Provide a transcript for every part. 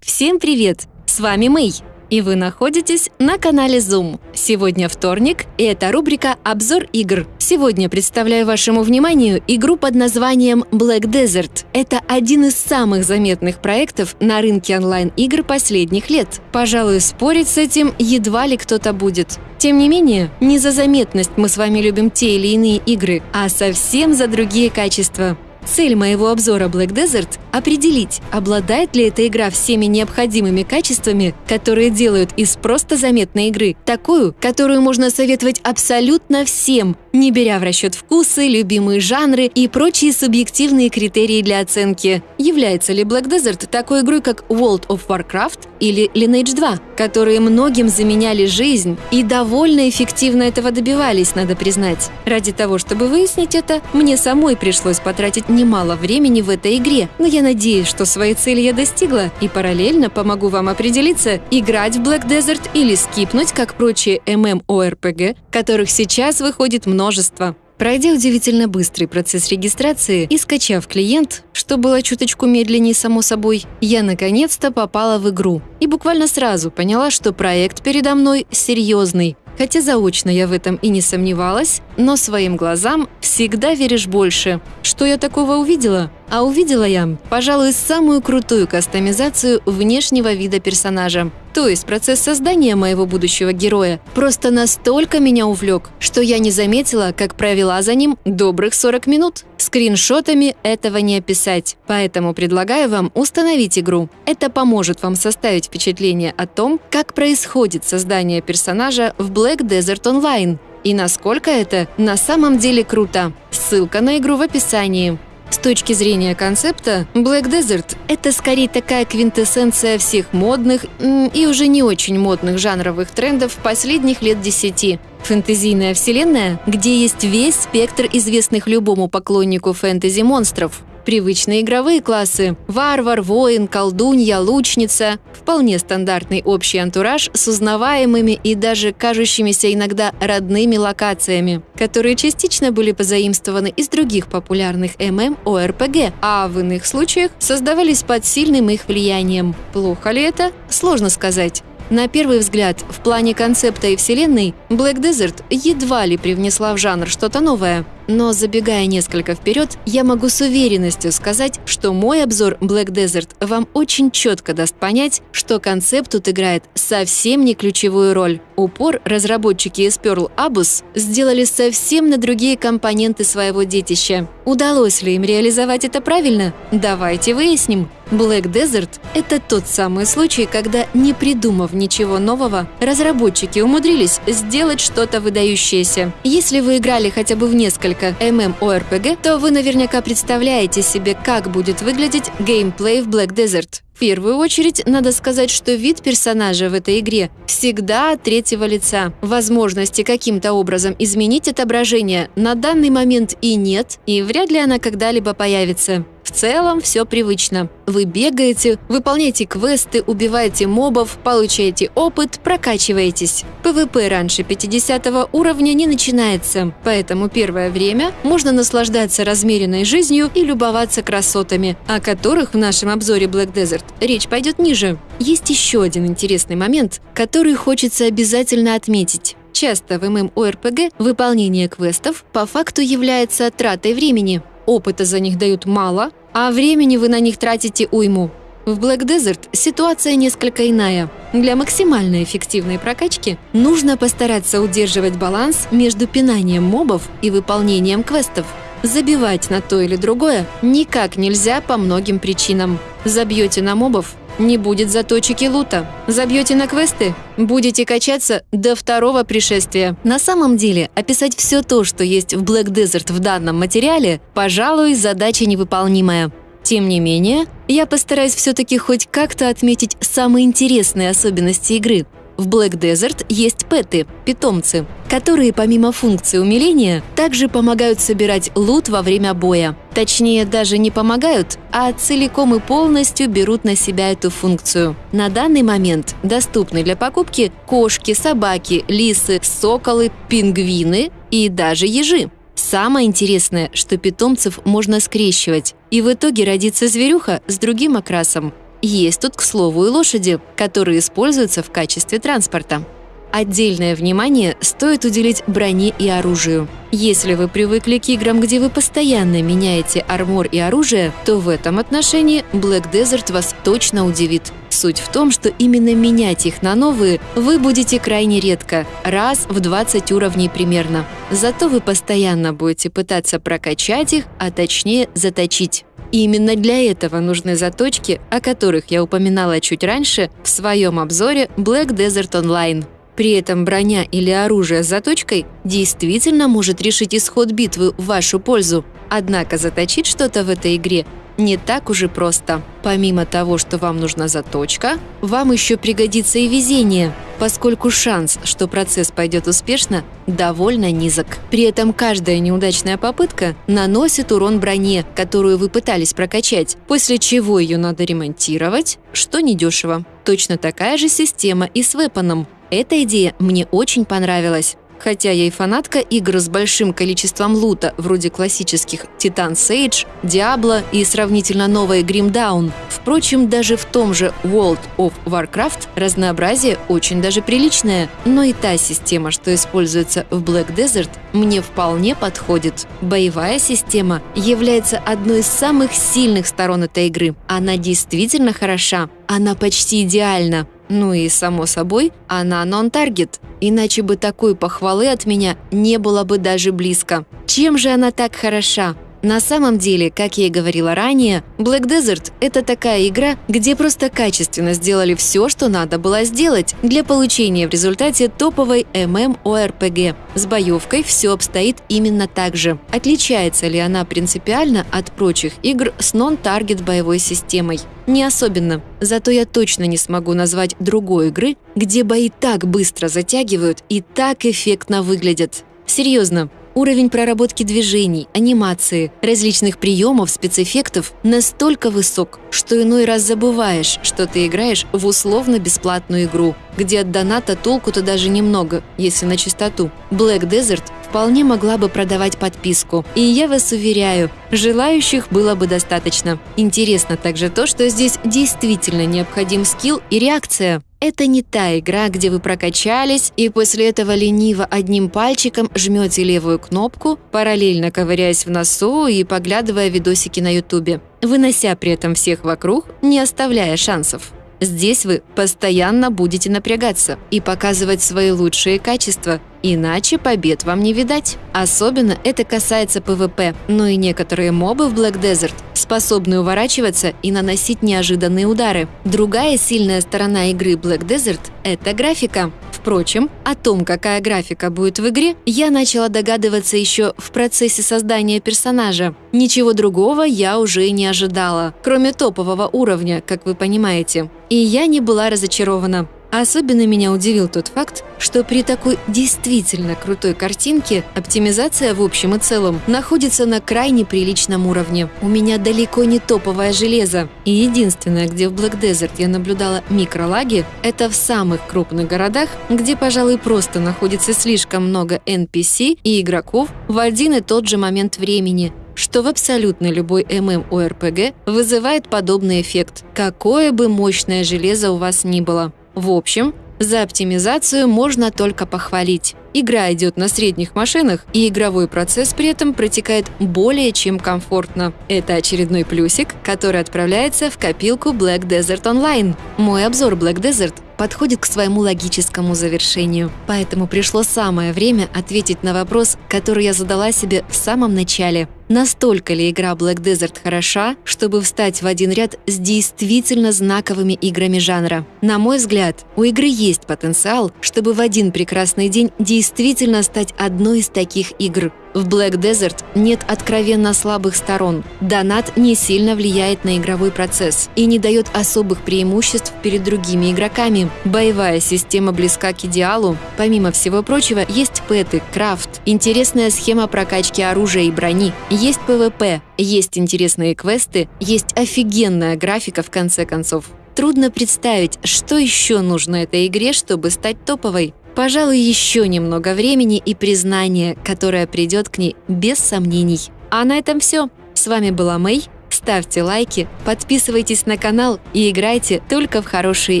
Всем привет! С вами Мэй, и вы находитесь на канале Zoom. Сегодня вторник, и это рубрика «Обзор игр». Сегодня представляю вашему вниманию игру под названием Black Desert. Это один из самых заметных проектов на рынке онлайн-игр последних лет. Пожалуй, спорить с этим едва ли кто-то будет. Тем не менее, не за заметность мы с вами любим те или иные игры, а совсем за другие качества. Цель моего обзора Black Desert – определить, обладает ли эта игра всеми необходимыми качествами, которые делают из просто заметной игры такую, которую можно советовать абсолютно всем, не беря в расчет вкусы, любимые жанры и прочие субъективные критерии для оценки. Является ли Black Desert такой игрой, как World of Warcraft или Lineage 2, которые многим заменяли жизнь и довольно эффективно этого добивались, надо признать. Ради того, чтобы выяснить это, мне самой пришлось потратить немало времени в этой игре, но я надеюсь, что своей цели я достигла и параллельно помогу вам определиться, играть в Black Desert или скипнуть, как прочие MMORPG, которых сейчас выходит множество. Пройдя удивительно быстрый процесс регистрации и скачав клиент, что было чуточку медленнее само собой, я наконец-то попала в игру. И буквально сразу поняла, что проект передо мной серьезный. Хотя заочно я в этом и не сомневалась, но своим глазам всегда веришь больше. Что я такого увидела? А увидела я, пожалуй, самую крутую кастомизацию внешнего вида персонажа. То есть процесс создания моего будущего героя просто настолько меня увлек, что я не заметила, как провела за ним добрых 40 минут. Скриншотами этого не описать, поэтому предлагаю вам установить игру. Это поможет вам составить впечатление о том, как происходит создание персонажа в Black Desert Online и насколько это на самом деле круто. Ссылка на игру в описании. С точки зрения концепта, Black Desert — это скорее такая квинтэссенция всех модных и уже не очень модных жанровых трендов последних лет десяти. Фэнтезийная вселенная, где есть весь спектр известных любому поклоннику фэнтези монстров. Привычные игровые классы – варвар, воин, колдунья, лучница – вполне стандартный общий антураж с узнаваемыми и даже кажущимися иногда родными локациями, которые частично были позаимствованы из других популярных MMORPG, а в иных случаях создавались под сильным их влиянием. Плохо ли это? Сложно сказать. На первый взгляд, в плане концепта и вселенной, Black Desert едва ли привнесла в жанр что-то новое – но забегая несколько вперед, я могу с уверенностью сказать, что мой обзор Black Desert вам очень четко даст понять, что концепт тут играет совсем не ключевую роль. Упор разработчики из Pearl Abus сделали совсем на другие компоненты своего детища. Удалось ли им реализовать это правильно? Давайте выясним. Black Desert – это тот самый случай, когда, не придумав ничего нового, разработчики умудрились сделать что-то выдающееся. Если вы играли хотя бы в несколько MMORPG, то вы наверняка представляете себе, как будет выглядеть геймплей в Black Desert. Первую очередь, надо сказать, что вид персонажа в этой игре всегда от третьего лица. Возможности каким-то образом изменить отображение на данный момент и нет, и вряд ли она когда-либо появится. В целом все привычно. Вы бегаете, выполняете квесты, убиваете мобов, получаете опыт, прокачиваетесь. PvP раньше 50 уровня не начинается, поэтому первое время можно наслаждаться размеренной жизнью и любоваться красотами, о которых в нашем обзоре Black Desert речь пойдет ниже. Есть еще один интересный момент, который хочется обязательно отметить. Часто в MMORPG выполнение квестов по факту является тратой времени. Опыта за них дают мало, а времени вы на них тратите уйму. В Black Desert ситуация несколько иная. Для максимально эффективной прокачки нужно постараться удерживать баланс между пинанием мобов и выполнением квестов. Забивать на то или другое никак нельзя по многим причинам. Забьете на мобов не будет заточек лута. Забьете на квесты, будете качаться до второго пришествия. На самом деле, описать все то, что есть в Black Desert в данном материале, пожалуй, задача невыполнимая. Тем не менее, я постараюсь все-таки хоть как-то отметить самые интересные особенности игры – в Black Desert есть пэты – питомцы, которые помимо функции умиления также помогают собирать лут во время боя. Точнее, даже не помогают, а целиком и полностью берут на себя эту функцию. На данный момент доступны для покупки кошки, собаки, лисы, соколы, пингвины и даже ежи. Самое интересное, что питомцев можно скрещивать, и в итоге родится зверюха с другим окрасом. Есть тут, к слову, и лошади, которые используются в качестве транспорта. Отдельное внимание стоит уделить броне и оружию. Если вы привыкли к играм, где вы постоянно меняете армор и оружие, то в этом отношении Black Desert вас точно удивит. Суть в том, что именно менять их на новые вы будете крайне редко, раз в 20 уровней примерно. Зато вы постоянно будете пытаться прокачать их, а точнее заточить. И именно для этого нужны заточки, о которых я упоминала чуть раньше в своем обзоре Black Desert Online. При этом броня или оружие с заточкой действительно может решить исход битвы в вашу пользу. Однако заточить что-то в этой игре не так уже просто. Помимо того, что вам нужна заточка, вам еще пригодится и везение, поскольку шанс, что процесс пойдет успешно, довольно низок. При этом каждая неудачная попытка наносит урон броне, которую вы пытались прокачать, после чего ее надо ремонтировать, что недешево. Точно такая же система и с вепоном. Эта идея мне очень понравилась. Хотя я и фанатка игр с большим количеством лута, вроде классических Titan Sage, Diablo и сравнительно новой Grim Dawn. Впрочем, даже в том же World of Warcraft разнообразие очень даже приличное. Но и та система, что используется в Black Desert, мне вполне подходит. Боевая система является одной из самых сильных сторон этой игры. Она действительно хороша. Она почти идеальна. Ну и, само собой, она нон-таргет. Иначе бы такой похвалы от меня не было бы даже близко. Чем же она так хороша? На самом деле, как я и говорила ранее, Black Desert – это такая игра, где просто качественно сделали все, что надо было сделать для получения в результате топовой MMORPG. С боевкой все обстоит именно так же. Отличается ли она принципиально от прочих игр с нон-таргет боевой системой? Не особенно. Зато я точно не смогу назвать другой игры, где бои так быстро затягивают и так эффектно выглядят. Серьезно, Уровень проработки движений, анимации, различных приемов, спецэффектов настолько высок, что иной раз забываешь, что ты играешь в условно-бесплатную игру, где от доната толку-то даже немного, если на чистоту. Black Desert вполне могла бы продавать подписку. И я вас уверяю, желающих было бы достаточно. Интересно также то, что здесь действительно необходим скилл и реакция. Это не та игра, где вы прокачались и после этого лениво одним пальчиком жмете левую кнопку, параллельно ковыряясь в носу и поглядывая видосики на ютубе, вынося при этом всех вокруг, не оставляя шансов. Здесь вы постоянно будете напрягаться и показывать свои лучшие качества, иначе побед вам не видать. Особенно это касается PvP, но и некоторые мобы в Black Desert способны уворачиваться и наносить неожиданные удары. Другая сильная сторона игры Black Desert – это графика. Впрочем, о том, какая графика будет в игре, я начала догадываться еще в процессе создания персонажа. Ничего другого я уже не ожидала, кроме топового уровня, как вы понимаете. И я не была разочарована. Особенно меня удивил тот факт, что при такой действительно крутой картинке оптимизация в общем и целом находится на крайне приличном уровне. У меня далеко не топовое железо. И единственное, где в Black Desert я наблюдала микролаги, это в самых крупных городах, где, пожалуй, просто находится слишком много NPC и игроков в один и тот же момент времени, что в абсолютно любой MMORPG вызывает подобный эффект, какое бы мощное железо у вас ни было. В общем, за оптимизацию можно только похвалить. Игра идет на средних машинах, и игровой процесс при этом протекает более чем комфортно. Это очередной плюсик, который отправляется в копилку Black Desert Online. Мой обзор Black Desert подходит к своему логическому завершению. Поэтому пришло самое время ответить на вопрос, который я задала себе в самом начале. Настолько ли игра Black Desert хороша, чтобы встать в один ряд с действительно знаковыми играми жанра? На мой взгляд, у игры есть потенциал, чтобы в один прекрасный день действительно стать одной из таких игр. В Black Desert нет откровенно слабых сторон. Донат не сильно влияет на игровой процесс и не дает особых преимуществ перед другими игроками. Боевая система близка к идеалу. Помимо всего прочего, есть пэты, крафт, интересная схема прокачки оружия и брони, есть PvP, есть интересные квесты, есть офигенная графика в конце концов. Трудно представить, что еще нужно этой игре, чтобы стать топовой. Пожалуй, еще немного времени и признания, которое придет к ней без сомнений. А на этом все. С вами была Мэй. ставьте лайки, подписывайтесь на канал и играйте только в хорошие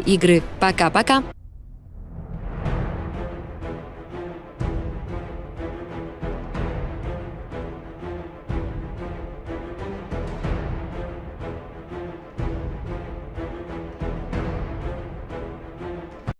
игры. Пока-пока!